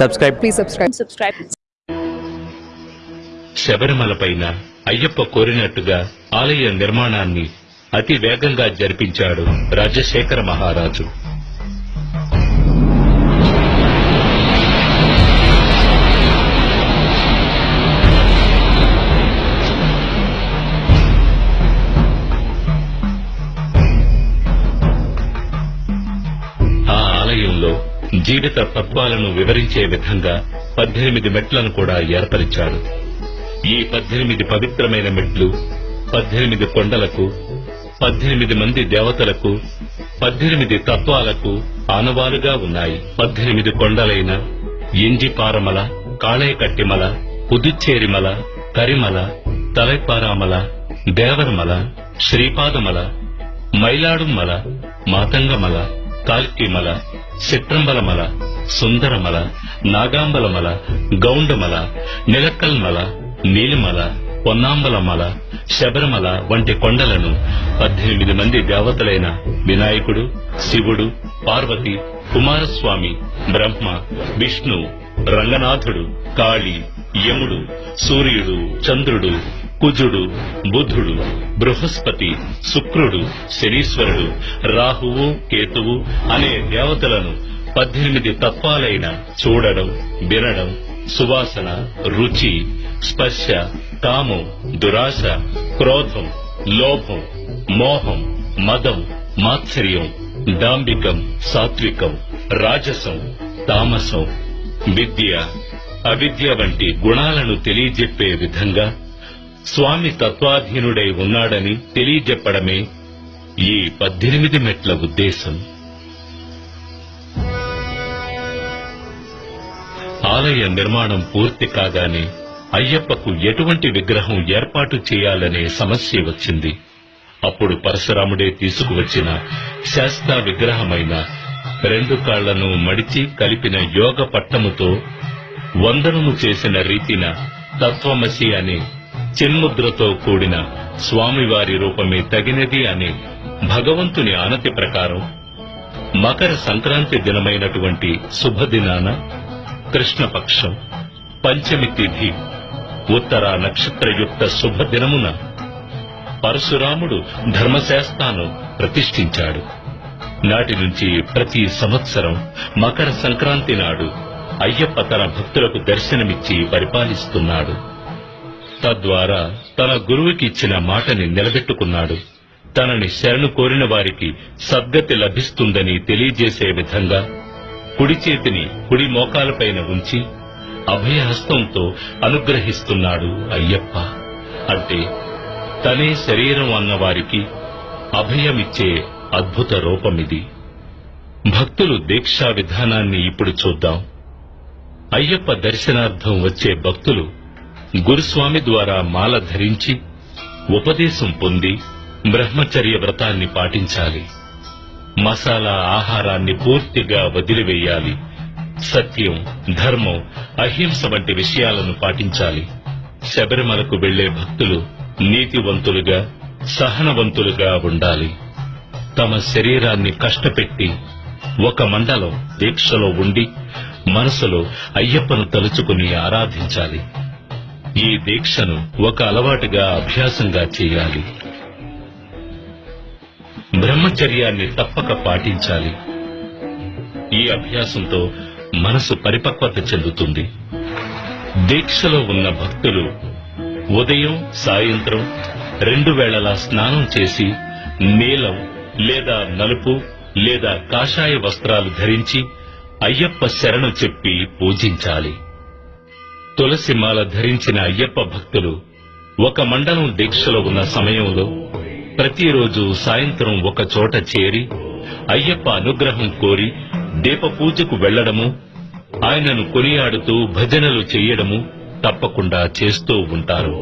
subscribe. Please subscribe. subscribe. శబరిమలపైన Ayyappa కోరినట్టుగా ఆలయ నిర్మాణాన్ని అతి వేగంగా జరిపించాడు రాజశేఖర మహారాజు. జీవిత తత్వాలను వివరించే విధంగా పద్దెనిమిది మెట్లను కూడా ఏర్పరిచాడు. ఈ పద్దెనిమిది పవిత్రమైన మెట్లు పద్దెనిమిది కొండలకు పద్దెనిమిది మంది దేవతలకు పద్దెనిమిది తత్వాలకు ఆనవాలుగా ఉన్నాయి. పద్దెనిమిది కొండలైన ఎంజిపారమల కాళేకట్టిమల పుదుచ్చేరిమల కరిమల తలైపారామల దేవరమల శ్రీపాదమల మైలాడుమల మాతంగమల కాల్కిమల చిత్రంబలమల సుందరమల నాగాంబలమల గౌండమల నిలక్కల్మల నీలిమల పొన్నాంబలమల శబరిమల వంటి కొండలను పద్దెనిమిది మంది దేవతలైన వినాయకుడు శివుడు పార్వతి కుమారస్వామి బ్రహ్మ విష్ణు రంగనాథుడు కాళి యముడు సూర్యుడు చంద్రుడు కుజుడు బుధుడు బృహస్పతి శుక్రుడు శనీశ్వరుడు రాహువు కేతువు అనే దేవతలను పద్దెనిమిది తత్వాలైన చూడడం వినడం సువాసన రుచి స్పర్శ కామం దురాశ క్రోధం లోభం మోహం మదం మాత్సర్యం డాంబికం సాత్వికం రాజసం తామసం విద్య అవిద్య వంటి గుణాలను తెలియజెప్పే విధంగా స్వామి తత్వాధీనుడై ఉన్నాడని తెలియజెప్పడమే ఈ పద్దెనిమిది మెట్ల ఉద్దేశం. ఆలయ నిర్మాణం పూర్తి కాగానే అయ్యప్పకు ఎటువంటి విగ్రహం ఏర్పాటు చేయాలనే సమస్య వచ్చింది. అప్పుడు పరశురాముడే తీసుకువచ్చిన శాస్త్ర విగ్రహమైన రెండు కాళ్ళను మడిచి కలిపిన యోగ పట్టముతో వందనము చేసిన రీతిన తత్వమసి అనే చిన్ముద్రతో కూడిన స్వామివారి రూపమే తగినది అనే భగవంతుని ఆనతి ప్రకారం మకర సంక్రాంతి దినమైనటువంటి శుభదినాన కృష్ణపక్షం పంచమి తిథి ఉత్తర నక్షత్రయుక్త శుభదినమున పరశురాముడు ధర్మశాస్త్రాను ప్రతిష్ఠించాడు. నాటి నుంచి ప్రతి సంవత్సరం మకర సంక్రాంతి నాడు అయ్యప్ప తన భక్తులకు దర్శనమిచ్చి పరిపాలిస్తున్నాడు. తద్వారా తన గురువుకి ఇచ్చిన మాటని నిలబెట్టుకున్నాడు. తనని శరణు కోరిన వారికి సద్గతి లభిస్తుందని తెలియజేసే విధంగా కుడి చేతిని కుడి మోకాలపైన ఉంచి అభయహస్తంతో అనుగ్రహిస్తున్నాడు అయ్యప్ప. అంటే తనే శరీరం అన్న వారికి అభయమిచ్చే అద్భుత రూపమిది. భక్తులు దీక్షా విధానాన్ని ఇప్పుడు చూద్దాం. అయ్యప్ప దర్శనార్థం వచ్చే భక్తులు గురుస్వామి ద్వారా మాల ధరించి ఉపదేశం పొంది బ్రహ్మచర్య వ్రతాన్ని పాటించాలి. మసాలా ఆహారాన్ని పూర్తిగా వదిలివేయాలి. సత్యం ధర్మం అహింస వంటి విషయాలను పాటించాలి. శబరిమలకు వెళ్ళే భక్తులు నీతివంతులుగా సహనవంతులుగా ఉండాలి. తమ శరీరాన్ని కష్టపెట్టి ఒక మండలం దీక్షలో ఉండి మనసులో అయ్యప్పను తలుచుకుని ఆరాధించాలి. ఈ దీక్షను ఒక అలవాటుగా అభ్యాసంగా చేయాలి. బ్రహ్మచర్యాన్ని తప్పక పాటించాలి. ఈ అభ్యాసంతో మనసు పరిపక్వత చెందుతుంది. దీక్షలో ఉన్న భక్తులు ఉదయం సాయంత్రం రెండు వేళలా స్నానం చేసి నీలం లేదా నలుపు లేదా కాషాయ వస్త్రాలు ధరించి అయ్యప్ప శరణు చెప్పి పూజించాలి. తులసి మాల ధరించిన అయ్యప్ప భక్తులు ఒక మండలం దీక్షలో ఉన్న సమయంలో ప్రతిరోజు సాయంత్రం ఒక చోట చేరి అయ్యప్ప అనుగ్రహం కోరి దీప పూజకు వెళ్ళడము ఆయనను కొనియాడుతూ భజనలు చెయ్యడము తప్పకుండా చేస్తూ ఉంటారు.